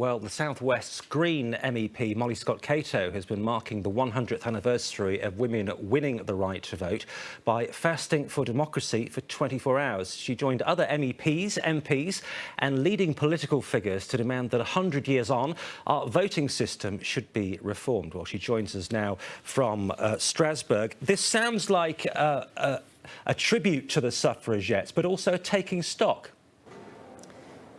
Well, the South West's Green MEP Molly Scott Cato has been marking the 100th anniversary of women winning the right to vote by fasting for democracy for 24 hours. She joined other MEPs, MPs and leading political figures to demand that 100 years on, our voting system should be reformed. Well, she joins us now from uh, Strasbourg. This sounds like uh, a, a tribute to the suffragettes, but also taking stock.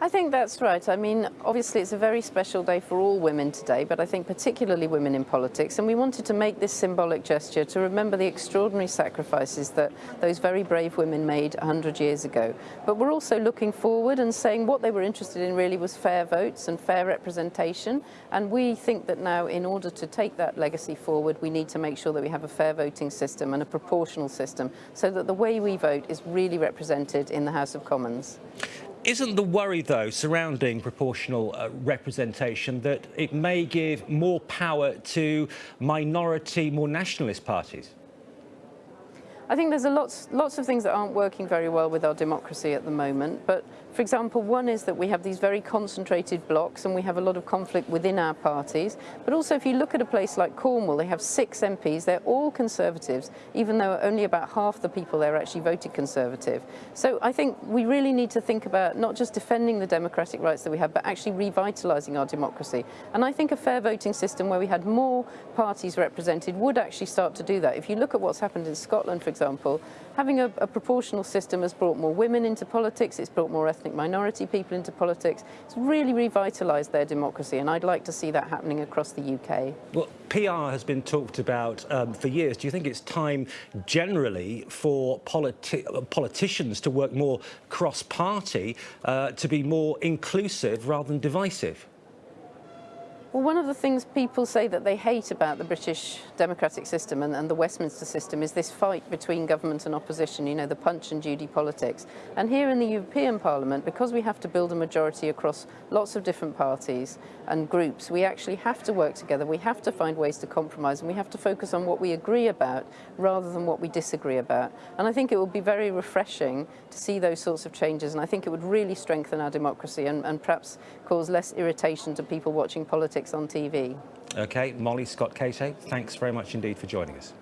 I think that's right. I mean, obviously it's a very special day for all women today, but I think particularly women in politics. And we wanted to make this symbolic gesture to remember the extraordinary sacrifices that those very brave women made 100 years ago. But we're also looking forward and saying what they were interested in really was fair votes and fair representation. And we think that now in order to take that legacy forward, we need to make sure that we have a fair voting system and a proportional system so that the way we vote is really represented in the House of Commons. Isn't the worry, though, surrounding proportional uh, representation that it may give more power to minority, more nationalist parties? I think there's a lots, lots of things that aren't working very well with our democracy at the moment, but for example, one is that we have these very concentrated blocks and we have a lot of conflict within our parties. But also if you look at a place like Cornwall, they have six MPs, they're all Conservatives, even though only about half the people there actually voted Conservative. So I think we really need to think about not just defending the democratic rights that we have, but actually revitalising our democracy. And I think a fair voting system where we had more parties represented would actually start to do that. If you look at what's happened in Scotland, for example, having a, a proportional system has brought more women into politics, it's brought more ethnic minority people into politics. It's really revitalised their democracy and I'd like to see that happening across the UK. Well, PR has been talked about um, for years. Do you think it's time generally for politi politicians to work more cross-party, uh, to be more inclusive rather than divisive? Well, one of the things people say that they hate about the British democratic system and, and, the Westminster system is this fight between government and opposition, you know, the punch and Judy politics. And here in the European Parliament, because we have to build a majority across lots of different parties and groups, we actually have to work together. We have to find ways to compromise and we have to focus on what we agree about rather than what we disagree about. And I think it would be very refreshing to see those sorts of changes. And I think it would really strengthen our democracy and, and perhaps cause less irritation to people watching politics on TV. OK, Molly Scott Cato, thanks very much indeed for joining us.